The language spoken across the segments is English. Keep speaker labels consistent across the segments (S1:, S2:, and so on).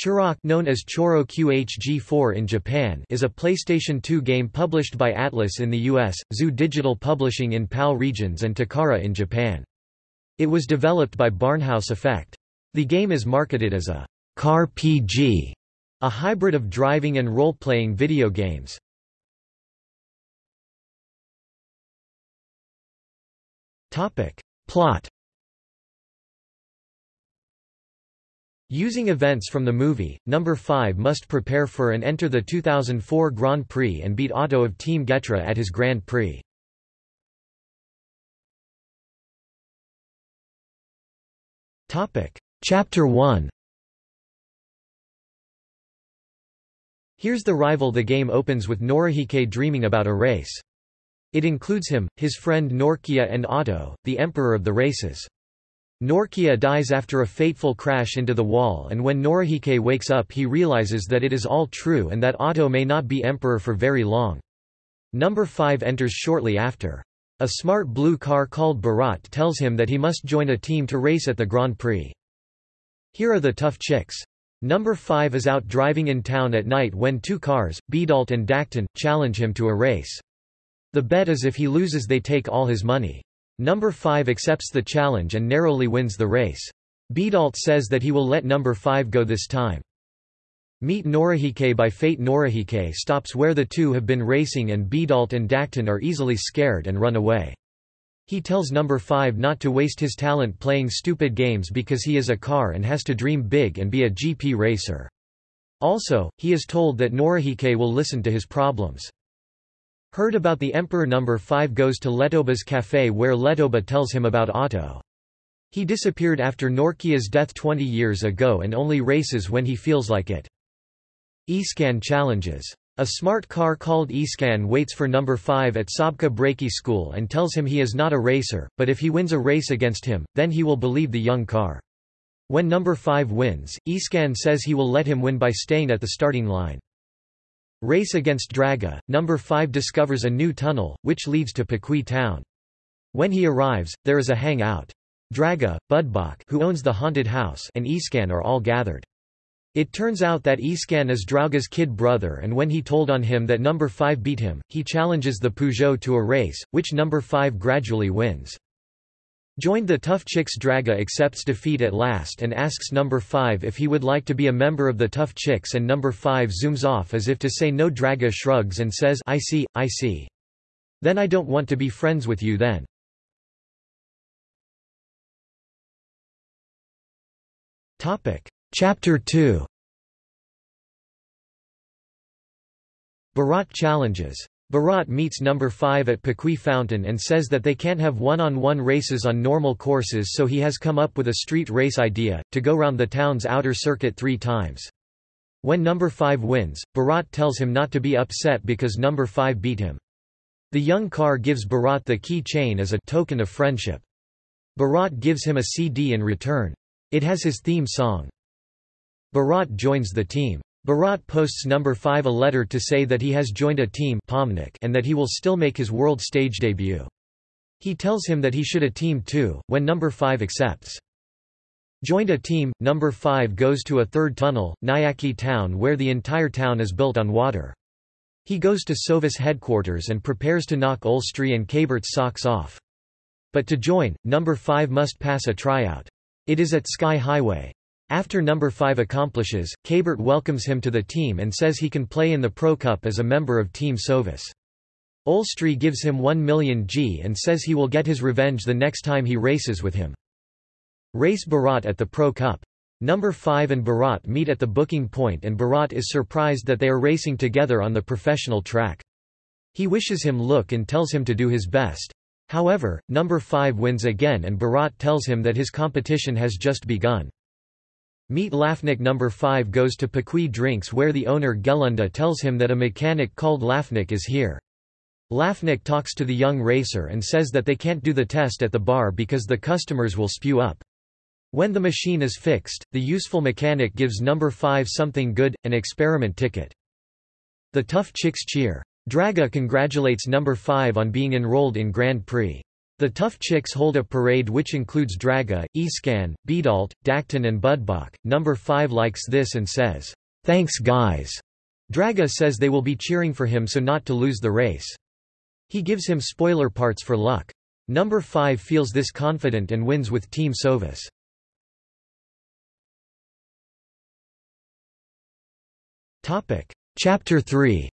S1: Choro Q known as Choro QHG4 in Japan is a PlayStation 2 game published by Atlus in the US, Zoo Digital Publishing in PAL regions and Takara in Japan. It was developed by Barnhouse Effect. The game is marketed as a car PG, a hybrid of driving and role-playing video games. Topic. Plot Using events from the movie, Number 5 must prepare for and enter the 2004 Grand Prix and beat Otto of Team Getra at his Grand Prix. Chapter 1 Here's the rival The game opens with Norihike dreaming about a race. It includes him, his friend Norkia and Otto, the emperor of the races. Norkia dies after a fateful crash into the wall and when Norihike wakes up he realizes that it is all true and that Otto may not be emperor for very long. Number 5 enters shortly after. A smart blue car called Barat tells him that he must join a team to race at the Grand Prix. Here are the tough chicks. Number 5 is out driving in town at night when two cars, Bedalt and Dacton, challenge him to a race. The bet is if he loses they take all his money. Number 5 accepts the challenge and narrowly wins the race. Bedalt says that he will let number 5 go this time. Meet Norihike by fate Norihike stops where the two have been racing and Bedalt and Dakton are easily scared and run away. He tells number 5 not to waste his talent playing stupid games because he is a car and has to dream big and be a GP racer. Also, he is told that Norihike will listen to his problems. Heard about the Emperor number 5 goes to Letoba's cafe where Letoba tells him about Otto. He disappeared after Norkia's death 20 years ago and only races when he feels like it. Escan challenges. A smart car called Escan waits for number 5 at Sabka Breaki school and tells him he is not a racer, but if he wins a race against him, then he will believe the young car. When number 5 wins, Escan says he will let him win by staying at the starting line. Race against Draga, number 5 discovers a new tunnel, which leads to Pakui town. When he arrives, there is a hangout. Draga, Budbach who owns the haunted house and Escan are all gathered. It turns out that Escan is Drauga's kid brother and when he told on him that number 5 beat him, he challenges the Peugeot to a race, which number 5 gradually wins. Joined the Tough Chicks Draga accepts defeat at last and asks number 5 if he would like to be a member of the Tough Chicks and number 5 zooms off as if to say no Draga shrugs and says I see, I see. Then I don't want to be friends with you then. Chapter 2 Barat challenges Barat meets number 5 at Pakui Fountain and says that they can't have one-on-one -on -one races on normal courses so he has come up with a street race idea, to go round the town's outer circuit three times. When number 5 wins, Barat tells him not to be upset because number 5 beat him. The young car gives Barat the key chain as a token of friendship. Barat gives him a CD in return. It has his theme song. Barat joins the team. Barat posts number 5 a letter to say that he has joined a team and that he will still make his world stage debut. He tells him that he should a team too, when number 5 accepts. Joined a team, number 5 goes to a third tunnel, Nyaki town where the entire town is built on water. He goes to Sovis headquarters and prepares to knock Ulstri and Kabert's socks off. But to join, number 5 must pass a tryout. It is at Sky Highway. After number 5 accomplishes, Kabert welcomes him to the team and says he can play in the Pro Cup as a member of Team Sovis. Ulstri gives him 1 million G and says he will get his revenge the next time he races with him. Race Barat at the Pro Cup. Number 5 and Barat meet at the booking point and Barat is surprised that they are racing together on the professional track. He wishes him luck and tells him to do his best. However, number 5 wins again and Barat tells him that his competition has just begun. Meet Lafnik number 5 goes to Pakui Drinks where the owner Gelunda tells him that a mechanic called Lafnik is here. Lafnik talks to the young racer and says that they can't do the test at the bar because the customers will spew up. When the machine is fixed, the useful mechanic gives number 5 something good, an experiment ticket. The tough chicks cheer. Draga congratulates number 5 on being enrolled in Grand Prix. The Tough Chicks hold a parade which includes Draga, Escan, Beedalt, Dakton and Budbach. Number 5 likes this and says, "'Thanks guys'". Draga says they will be cheering for him so not to lose the race. He gives him spoiler parts for luck. Number 5 feels this confident and wins with Team Sovis. Chapter 3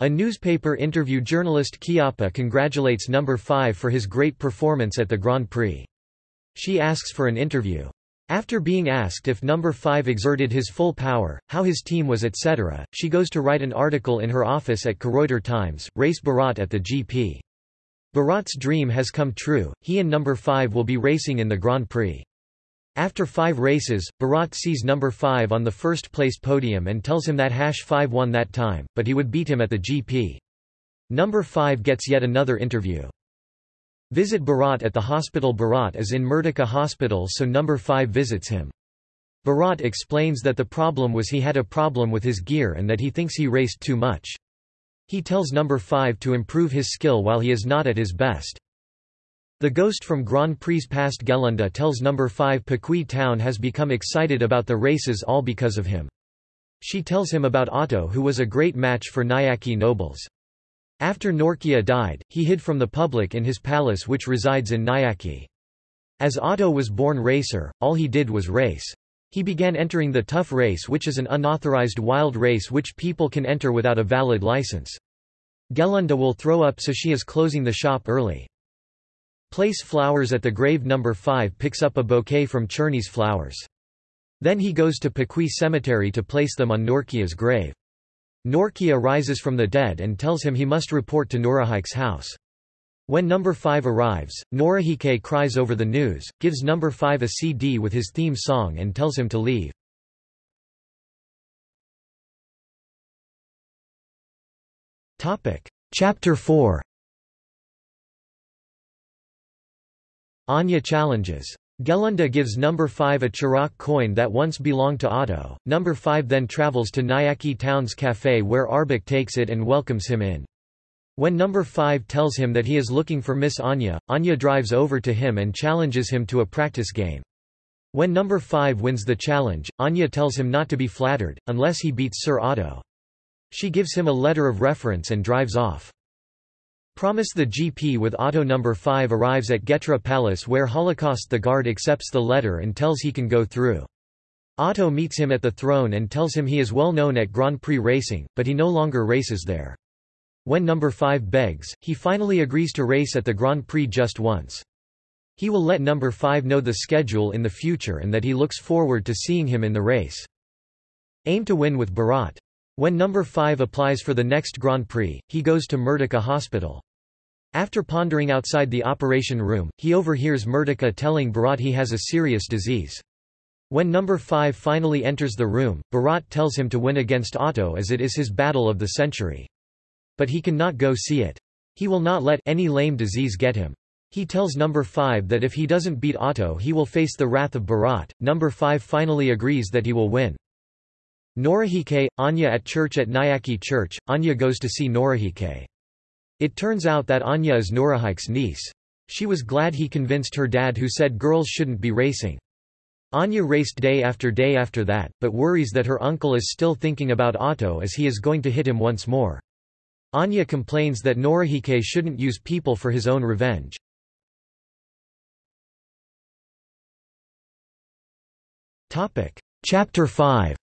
S1: A newspaper interview journalist Chiappa congratulates number 5 for his great performance at the Grand Prix. She asks for an interview. After being asked if number 5 exerted his full power, how his team was etc., she goes to write an article in her office at Koroiter Times, race Bharat at the GP. Bharat's dream has come true, he and number 5 will be racing in the Grand Prix. After five races, Bharat sees number 5 on the first place podium and tells him that hash 5 won that time, but he would beat him at the GP. Number 5 gets yet another interview. Visit Bharat at the hospital Bharat is in Merdeka hospital so number 5 visits him. Bharat explains that the problem was he had a problem with his gear and that he thinks he raced too much. He tells number 5 to improve his skill while he is not at his best. The ghost from Grand Prix past Gelunda tells number 5 Pakui town has become excited about the races all because of him. She tells him about Otto who was a great match for Nayaki nobles. After Norkia died, he hid from the public in his palace which resides in Nayaki. As Otto was born racer, all he did was race. He began entering the tough race which is an unauthorized wild race which people can enter without a valid license. Gelunda will throw up so she is closing the shop early. Place flowers at the grave number 5 picks up a bouquet from Cherny's flowers. Then he goes to Pakui cemetery to place them on Norkia's grave. Norkia rises from the dead and tells him he must report to Norahike's house. When number 5 arrives, Norahike cries over the news, gives number 5 a CD with his theme song and tells him to leave. Chapter 4 Anya challenges. Gelunda gives number 5 a Chiraq coin that once belonged to Otto. Number 5 then travels to Nayaki town's cafe where Arbok takes it and welcomes him in. When number 5 tells him that he is looking for Miss Anya, Anya drives over to him and challenges him to a practice game. When number 5 wins the challenge, Anya tells him not to be flattered, unless he beats Sir Otto. She gives him a letter of reference and drives off. Promise the GP with Otto number 5 arrives at Getra Palace where Holocaust the guard accepts the letter and tells he can go through. Otto meets him at the throne and tells him he is well known at Grand Prix racing, but he no longer races there. When number 5 begs, he finally agrees to race at the Grand Prix just once. He will let number 5 know the schedule in the future and that he looks forward to seeing him in the race. Aim to win with Bharat. When number 5 applies for the next Grand Prix, he goes to Merdeka Hospital. After pondering outside the operation room, he overhears Merdeka telling Bharat he has a serious disease. When number 5 finally enters the room, Bharat tells him to win against Otto as it is his battle of the century. But he cannot go see it. He will not let any lame disease get him. He tells number 5 that if he doesn't beat Otto he will face the wrath of Bharat. Number 5 finally agrees that he will win. Norahike, Anya at church at Nayaki Church, Anya goes to see Norahike. It turns out that Anya is Norahike's niece. She was glad he convinced her dad who said girls shouldn't be racing. Anya raced day after day after that, but worries that her uncle is still thinking about Otto as he is going to hit him once more. Anya complains that Norahike shouldn't use people for his own revenge. Chapter 5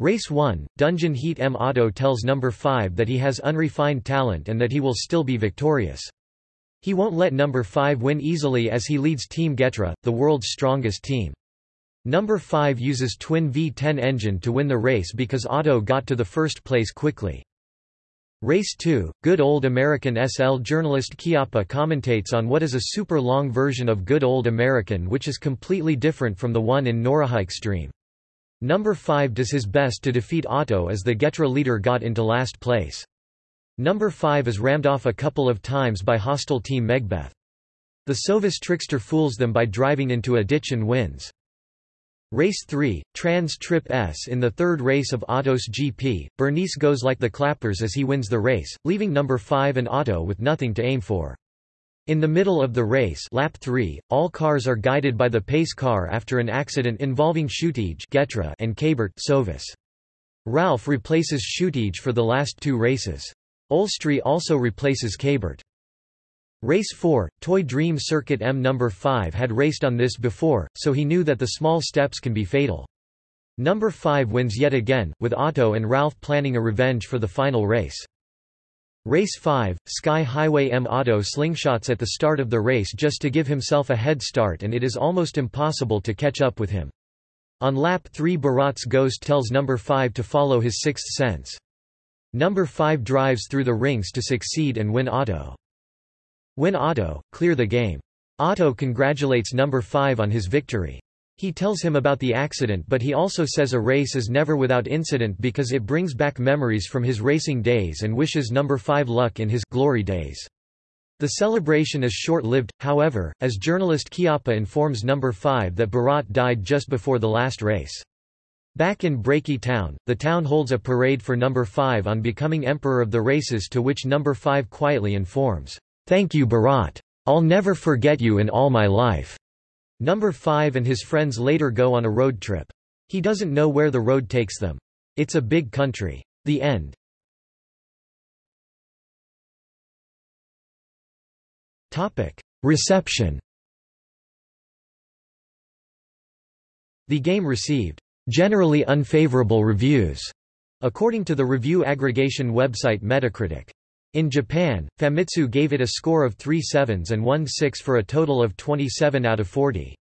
S1: Race 1, Dungeon Heat M. Otto tells number 5 that he has unrefined talent and that he will still be victorious. He won't let number 5 win easily as he leads Team Getra, the world's strongest team. Number 5 uses twin V10 engine to win the race because Otto got to the first place quickly. Race 2, Good Old American SL journalist Chiappa commentates on what is a super long version of Good Old American which is completely different from the one in Norahike's dream. Number 5 does his best to defeat Otto as the Getra leader got into last place. Number 5 is rammed off a couple of times by hostile team Megbeth. The Sovis trickster fools them by driving into a ditch and wins. Race 3, Trans Trip S In the third race of Otto's GP, Bernice goes like the clappers as he wins the race, leaving number 5 and Otto with nothing to aim for. In the middle of the race lap 3, all cars are guided by the pace car after an accident involving Schutige and Kabert Sovis. Ralph replaces Schutige for the last two races. Olstree also replaces Kabert. Race 4, Toy Dream Circuit M number 5 had raced on this before, so he knew that the small steps can be fatal. Number 5 wins yet again, with Otto and Ralph planning a revenge for the final race. Race 5, Sky Highway M Otto slingshots at the start of the race just to give himself a head start and it is almost impossible to catch up with him. On lap 3 Bharat's ghost tells number 5 to follow his sixth sense. Number 5 drives through the rings to succeed and win Otto. Win Otto, clear the game. Otto congratulates number 5 on his victory. He tells him about the accident but he also says a race is never without incident because it brings back memories from his racing days and wishes number 5 luck in his glory days. The celebration is short-lived, however, as journalist Chiappa informs number 5 that Bharat died just before the last race. Back in Breaky Town, the town holds a parade for number 5 on becoming emperor of the races to which number 5 quietly informs, Thank you Bharat. I'll never forget you in all my life. Number 5 and his friends later go on a road trip. He doesn't know where the road takes them. It's a big country. The end. Topic: Reception. The game received generally unfavorable reviews, according to the review aggregation website Metacritic. In Japan, Famitsu gave it a score of 3 sevens and 1 6 for a total of 27 out of 40.